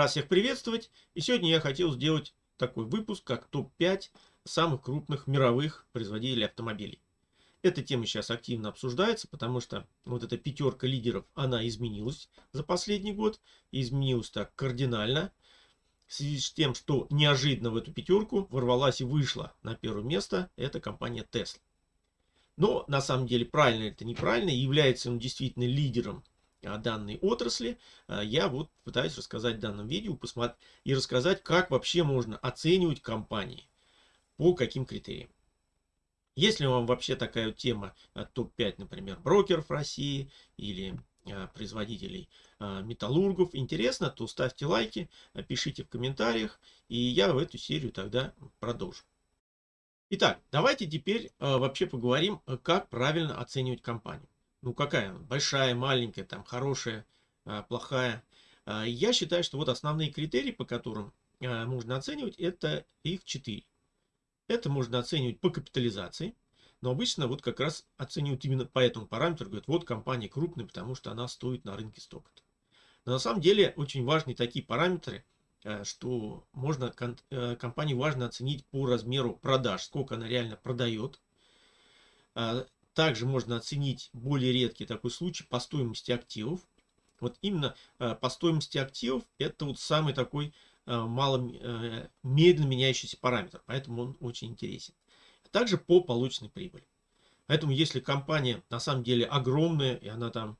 Рад всех приветствовать. И сегодня я хотел сделать такой выпуск, как топ-5 самых крупных мировых производителей автомобилей. Эта тема сейчас активно обсуждается, потому что вот эта пятерка лидеров, она изменилась за последний год. Изменилась так кардинально. В связи с тем, что неожиданно в эту пятерку ворвалась и вышла на первое место, это компания Tesla. Но на самом деле правильно это неправильно, является он действительно лидером данной отрасли, а, я вот пытаюсь рассказать в данном видео посмотреть, и рассказать, как вообще можно оценивать компании, по каким критериям. Если вам вообще такая тема а, топ-5, например, брокеров России или а, производителей металлургов интересно, то ставьте лайки, пишите в комментариях, и я в эту серию тогда продолжу. Итак, давайте теперь вообще поговорим, как правильно оценивать компанию ну какая, большая, маленькая, там хорошая, а, плохая. А, я считаю, что вот основные критерии, по которым а, можно оценивать, это их четыре. Это можно оценивать по капитализации, но обычно вот как раз оценивают именно по этому параметру, говорят, вот компания крупная, потому что она стоит на рынке столько-то. Но на самом деле очень важны такие параметры, что можно э, компанию важно оценить по размеру продаж, сколько она реально продает, также можно оценить более редкий такой случай по стоимости активов. Вот именно э, по стоимости активов это вот самый такой э, мало, э, медленно меняющийся параметр, поэтому он очень интересен. Также по полученной прибыли. Поэтому если компания на самом деле огромная, и она там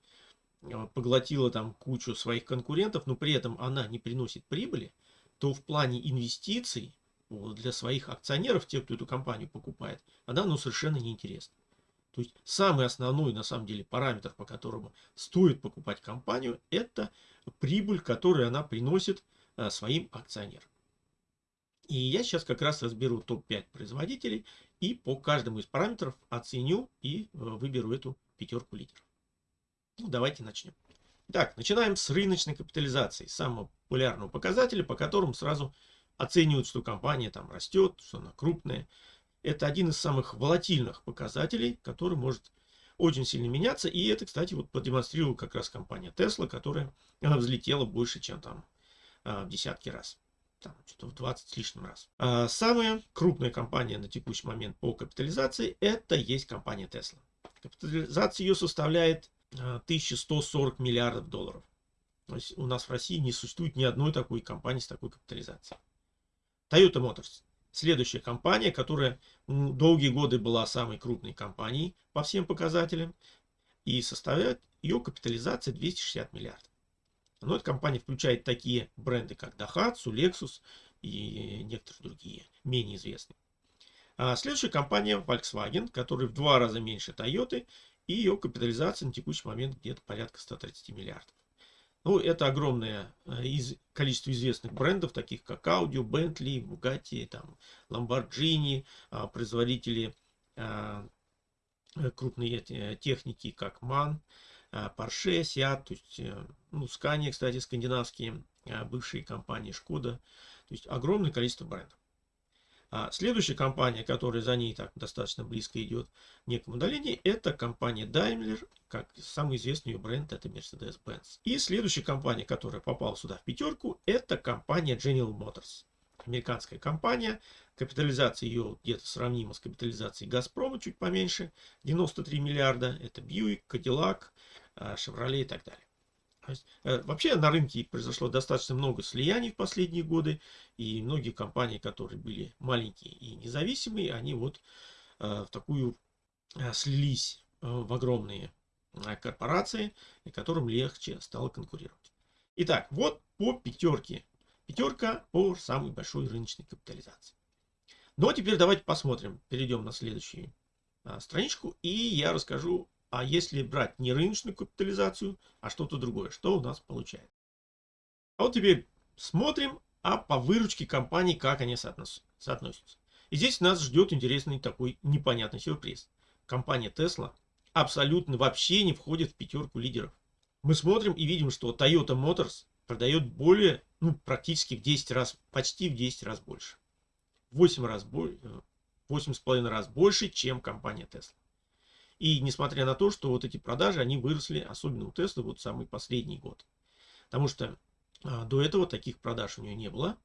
поглотила там кучу своих конкурентов, но при этом она не приносит прибыли, то в плане инвестиций для своих акционеров, тех, кто эту компанию покупает, она ну, совершенно неинтересна. То есть самый основной на самом деле параметр, по которому стоит покупать компанию, это прибыль, которую она приносит а, своим акционерам. И я сейчас как раз разберу топ-5 производителей и по каждому из параметров оценю и э, выберу эту пятерку лидеров. Ну, давайте начнем. Так, начинаем с рыночной капитализации, самого популярного показателя, по которому сразу оценивают, что компания там растет, что она крупная. Это один из самых волатильных показателей, который может очень сильно меняться. И это, кстати, вот продемонстрировала как раз компания Tesla, которая взлетела больше, чем там а, в десятки раз. Там что-то в 20 с лишним раз. А самая крупная компания на текущий момент по капитализации это есть компания Tesla. Капитализация ее составляет 1140 а, миллиардов долларов. То есть у нас в России не существует ни одной такой компании с такой капитализацией. Toyota Motors Следующая компания, которая долгие годы была самой крупной компанией по всем показателям. И составляет ее капитализация 260 миллиардов. Но эта компания включает такие бренды, как Daihatsu, Lexus и некоторые другие, менее известные. А следующая компания Volkswagen, которая в два раза меньше Toyota, и ее капитализация на текущий момент где-то порядка 130 миллиардов. Ну, это огромное э, из, количество известных брендов, таких как Audi, Bentley, Bugatti, там, Lamborghini, а, производители а, э, крупные техники, как MAN, а, Porsche, Seat, то есть, э, ну, Scania, кстати, скандинавские бывшие компании, Шкода. То есть огромное количество брендов. Следующая компания, которая за ней так достаточно близко идет в неком это компания Daimler, как самый известный ее бренд, это Mercedes-Benz. И следующая компания, которая попала сюда в пятерку, это компания General Motors. Американская компания, капитализация ее где-то сравнима с капитализацией Газпрома, чуть поменьше, 93 миллиарда, это Buick, Cadillac, Chevrolet и так далее. Э, вообще на рынке произошло достаточно много слияний в последние годы, и многие компании, которые были маленькие и независимые, они вот э, в такую э, слились в огромные корпорации, которым легче стало конкурировать. Итак, вот по пятерке. Пятерка по самой большой рыночной капитализации. Ну а теперь давайте посмотрим, перейдем на следующую страничку, и я расскажу а если брать не рыночную капитализацию, а что-то другое, что у нас получается? А вот теперь смотрим, а по выручке компании, как они соотносятся. И здесь нас ждет интересный такой непонятный сюрприз. Компания Tesla абсолютно вообще не входит в пятерку лидеров. Мы смотрим и видим, что Toyota Motors продает более, ну, практически в 10 раз, почти в 10 раз больше. 8 раз больше, 8,5 раз больше, чем компания Tesla. И несмотря на то, что вот эти продажи, они выросли, особенно у Tesla, вот самый последний год. Потому что А, до этого таких продаж у нее не было.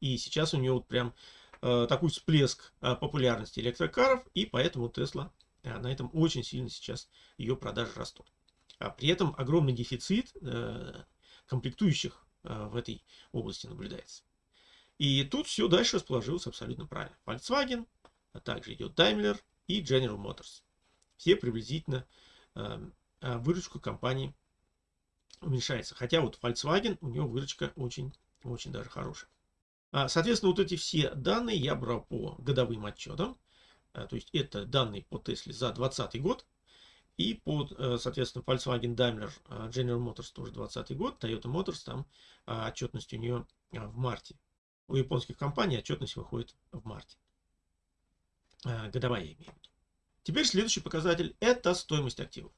И сейчас у нее вот прям э, такой всплеск э, популярности электрокаров, и поэтому Tesla э, на этом очень сильно сейчас ее продажи растут. А при этом огромный дефицит э, комплектующих э, в этой области наблюдается. И тут все дальше расположилось абсолютно правильно. Volkswagen, а также идет Daimler и General Motors. Все приблизительно э, э выручку компании уменьшается. Хотя вот Volkswagen, у него выручка очень, очень даже хорошая. А, соответственно, вот эти все данные я брал по годовым отчетам. А, то есть это данные по Tesla за 2020 год. И по, э, соответственно, Volkswagen, Daimler, а, General Motors тоже 2020 год. Toyota Motors, там отчетность у нее в марте. У японских компаний отчетность выходит в марте. Годовая я. Теперь следующий показатель – это стоимость активов.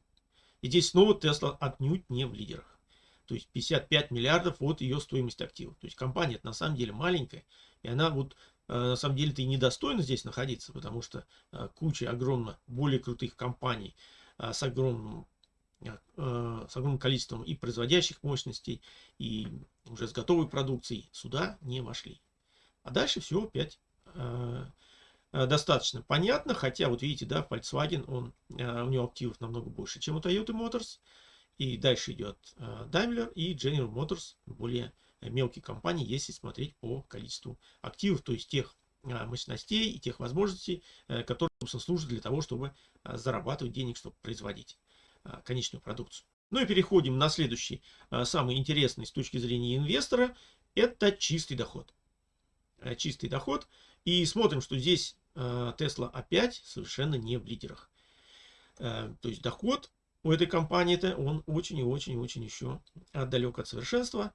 И здесь снова Tesla отнюдь не в лидерах то есть 55 миллиардов от ее стоимости активов. То есть компания на самом деле маленькая, и она вот э, на самом деле-то и недостойна здесь находиться, потому что э, куча огромно более крутых компаний э, с огромным с огромным количеством и производящих мощностей, и уже с готовой продукцией сюда не вошли. А дальше все опять достаточно понятно, хотя вот видите, да, Volkswagen, он, у него активов намного больше, чем у Toyota Motors, и дальше идет э, Daimler и General Motors, более мелкие компании, если смотреть по количеству активов, то есть тех э, мощностей и тех возможностей, э, которые, собственно, служат для того, чтобы зарабатывать денег, чтобы производить конечную продукцию. Ну и переходим на следующий, самый интересный с точки зрения инвестора, это чистый доход. Чистый доход. И смотрим, что здесь Tesla опять совершенно не в лидерах. То есть доход у этой компании-то он очень и очень и очень еще далек от совершенства.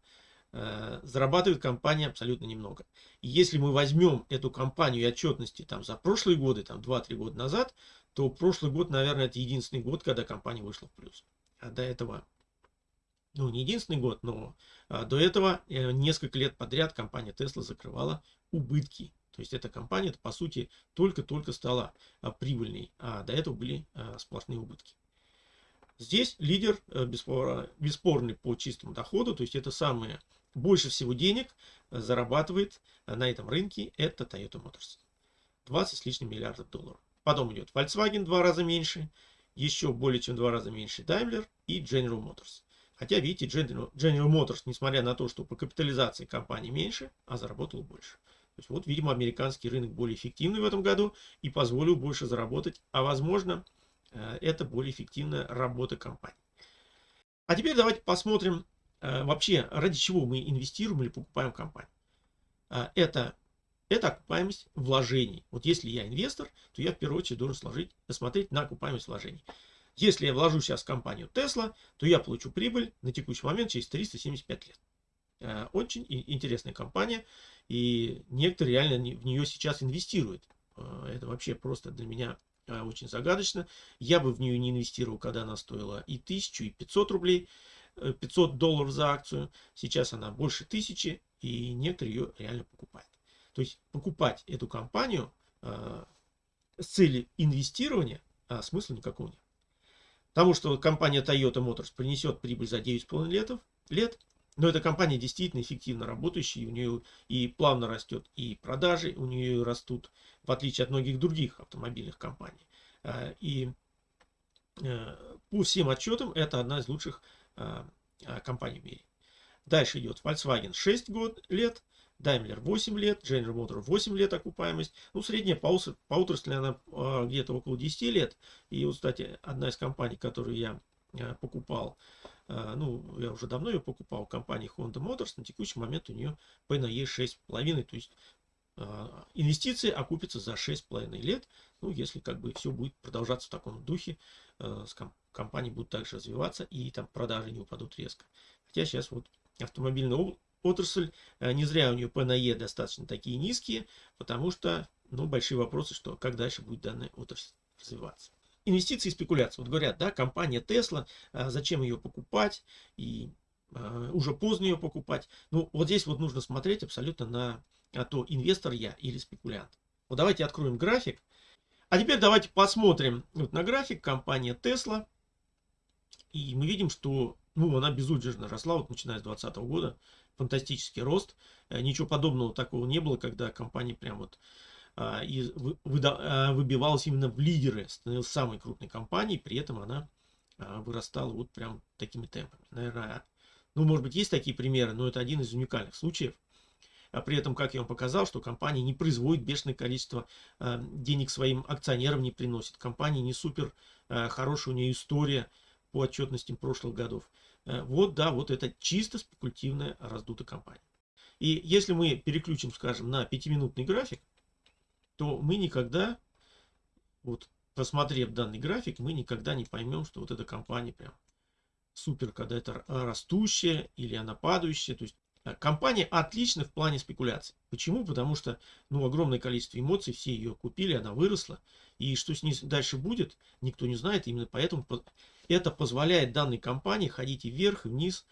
Э, зарабатывает компания абсолютно немного. И если мы возьмем эту компанию и отчетности там, за прошлые годы, там 2-3 года назад, то прошлый год, наверное, это единственный год, когда компания вышла в плюс. А до этого, ну не единственный год, но а, до этого э, несколько лет подряд компания Tesla закрывала убытки. То есть эта компания, по сути, только-только стала а, прибыльной, а до этого были а, сплошные убытки. Здесь лидер э, бесспорный по чистому доходу, то есть это самое больше всего денег э, зарабатывает э, на этом рынке, это Toyota Motors. 20 с лишним миллиардов долларов. Потом идет Volkswagen два раза меньше, еще более чем два раза меньше Daimler и General Motors. Хотя, видите, General, General Motors, несмотря на то, что по капитализации компании меньше, а заработал больше. То есть вот, видимо, американский рынок более эффективный в этом году и позволил больше заработать, а возможно, Э, это более эффективная работа компании. А теперь давайте посмотрим вообще, ради чего мы инвестируем или покупаем компанию. Э, это, это окупаемость вложений. Вот если я инвестор, то я в первую очередь должен сложить, посмотреть на окупаемость вложений. Если я вложу сейчас в компанию Tesla, то я получу прибыль на текущий момент через 375 лет. Очень интересная компания, и некоторые реально в нее сейчас инвестируют. Это вообще просто для меня а, очень загадочно. Я бы в нее не инвестировал, когда она стоила и 1000, и 500 рублей, 500 э, долларов за акцию. Сейчас она больше 1000, и некоторые ее реально покупают. То есть покупать эту компанию э, с целью инвестирования а смысла никакого нет. Потому что компания Toyota Motors принесет прибыль за 9,5 лет, лет, но эта компания действительно эффективно работающая, у нее и плавно растет и продажи, у нее растут, в отличие от многих других автомобильных компаний. А, и э, по всем отчетам это одна из лучших компаний в мире. Дальше идет Volkswagen 6 год, лет, Daimler 8 лет, General Motors 8 лет окупаемость. Ну, средняя по, по отрасли она где-то около 10 лет. И вот, кстати, одна из компаний, которую я покупал, ну, я уже давно ее покупал, компании Honda Motors, на текущий момент у нее PNE 6,5, то есть инвестиции окупятся за 6,5 лет, ну, если как бы все будет продолжаться в таком духе, а, компании будут также развиваться и там продажи не упадут резко. Хотя сейчас вот автомобильная отрасль, не зря у нее PNE достаточно такие низкие, потому что, ну, большие вопросы, что как дальше будет данная отрасль развиваться инвестиции и спекуляции. Вот говорят, да, компания Tesla, а, зачем ее покупать, и уже поздно ее покупать. Ну, вот здесь вот нужно смотреть абсолютно на а, то, инвестор я или спекулянт. Вот давайте откроем график. А теперь давайте посмотрим вот на график компания Tesla. И мы видим, что ну, она безудержно росла, вот начиная с 2020 года, фантастический рост. Э, ничего подобного такого не было, когда компания прям вот а, и а, выбивалась именно в лидеры, становилась самой крупной компанией, при этом она а, вырастала вот прям такими темпами. Наверное, ну, может быть, есть такие примеры, но это один из уникальных случаев. А при этом, как я вам показал, что компания не производит бешеное количество э, денег своим акционерам, не приносит. Компания не супер э, хорошая, у нее история по отчетностям прошлых годов. Э, вот, да, вот это чисто спекулятивная раздутая компания. И если мы переключим, скажем, на пятиминутный график, то мы никогда, вот посмотрев данный график, мы никогда не поймем, что вот эта компания прям супер, когда это растущая или она падающая. То есть компания отлична в плане спекуляций. Почему? Потому что ну, огромное количество эмоций, все ее купили, она выросла. И что с ней дальше будет, никто не знает. Именно поэтому это позволяет данной компании ходить и вверх, и вниз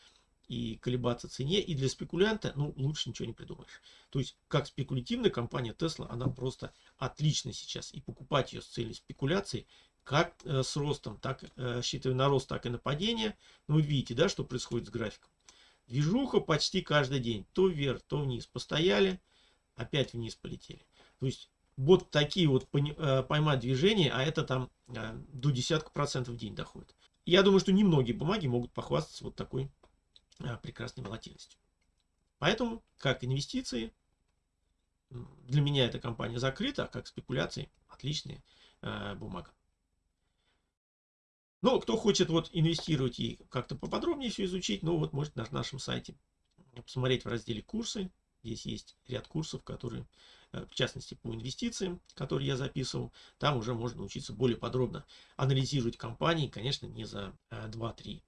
и колебаться цене. И для спекулянта, ну, лучше ничего не придумаешь. То есть, как спекулятивная компания Tesla, она просто отлична сейчас. И покупать ее с целью спекуляции, как э, с ростом, так, э, рассчитывая на рост, так и на падение. Ну, вы видите, да, что происходит с графиком. Движуха почти каждый день. То вверх, то вниз. Постояли, опять вниз полетели. То есть, вот такие вот э, поймать движения, а это там э, до десятка процентов в день доходит. Я думаю, что немногие бумаги могут похвастаться вот такой а, прекрасной волатильностью. Поэтому, как инвестиции, для меня эта компания закрыта, а как спекуляции, отличная э, бумага. Но кто хочет вот инвестировать и как-то поподробнее все изучить, ну вот может на нашем сайте посмотреть в разделе курсы. Здесь есть ряд курсов, которые, э, в частности, по инвестициям, которые я записывал. Там уже можно научиться более подробно анализировать компании, конечно, не за 2-3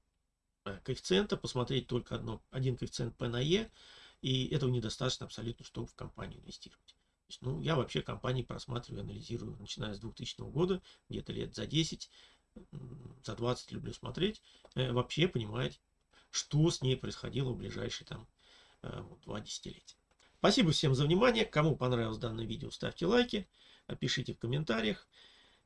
Э, коэффициента, посмотреть только одно, один коэффициент P на E, и этого недостаточно абсолютно, чтобы в компанию инвестировать. Есть, ну, я вообще компании просматриваю, анализирую, начиная с 2000 года, где-то лет за 10, за 20 люблю смотреть, э, вообще понимать, что с ней происходило в ближайшие там э, два десятилетия. Спасибо всем за внимание. Кому понравилось данное видео, ставьте лайки, пишите в комментариях.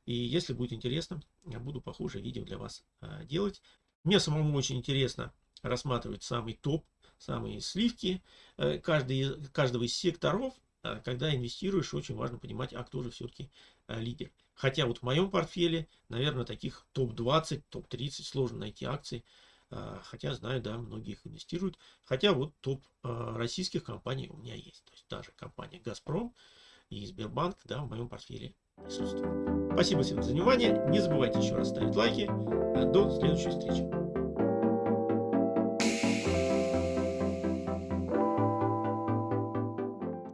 И если будет интересно, я буду похожие видео для вас э, делать. Мне самому очень интересно рассматривать самый топ, самые сливки э, каждый, каждого из секторов. А когда инвестируешь, очень важно понимать, а кто же все-таки э, лидер. Хотя вот в моем портфеле, наверное, таких топ-20, топ-30 сложно найти акции. А, хотя знаю, да, многие их инвестируют. Хотя вот топ э, российских компаний у меня есть. То есть даже компания «Газпром» и Сбербанк, да, в моем портфеле присутствуют. Спасибо всем за внимание. Не забывайте еще раз ставить лайки. До следующей встречи.